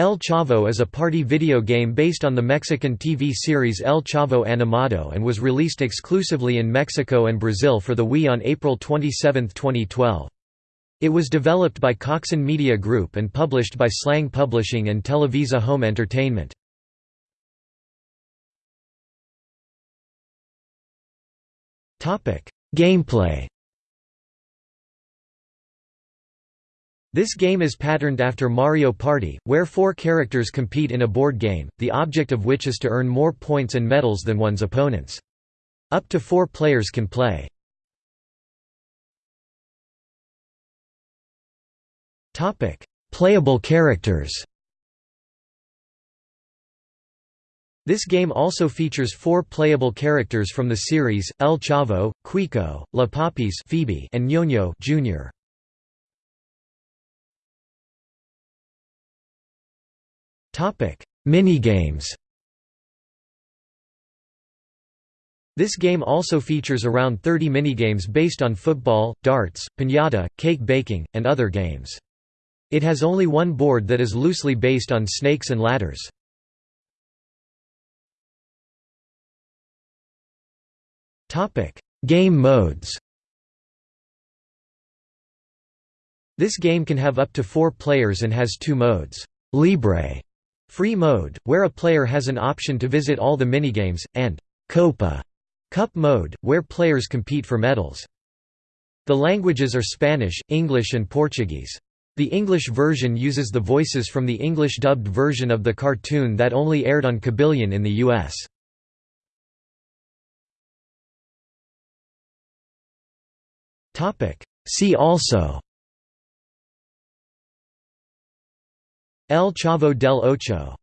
El Chavo is a party video game based on the Mexican TV series El Chavo Animado and was released exclusively in Mexico and Brazil for the Wii on April 27, 2012. It was developed by Coxon Media Group and published by Slang Publishing and Televisa Home Entertainment. Gameplay This game is patterned after Mario Party, where four characters compete in a board game, the object of which is to earn more points and medals than one's opponents. Up to four players can play. Playable characters This game also features four playable characters from the series, El Chavo, Quico, La Papis Phoebe and Ñoño Jr. Topic: Minigames. This game also features around 30 minigames based on football, darts, piñata, cake baking, and other games. It has only one board that is loosely based on snakes and ladders. Game modes This game can have up to four players and has two modes, Libre Free mode, where a player has an option to visit all the minigames, and Copa Cup mode, where players compete for medals. The languages are Spanish, English and Portuguese. The English version uses the voices from the English dubbed version of the cartoon that only aired on Kabillion in the US. See also El Chavo del Ocho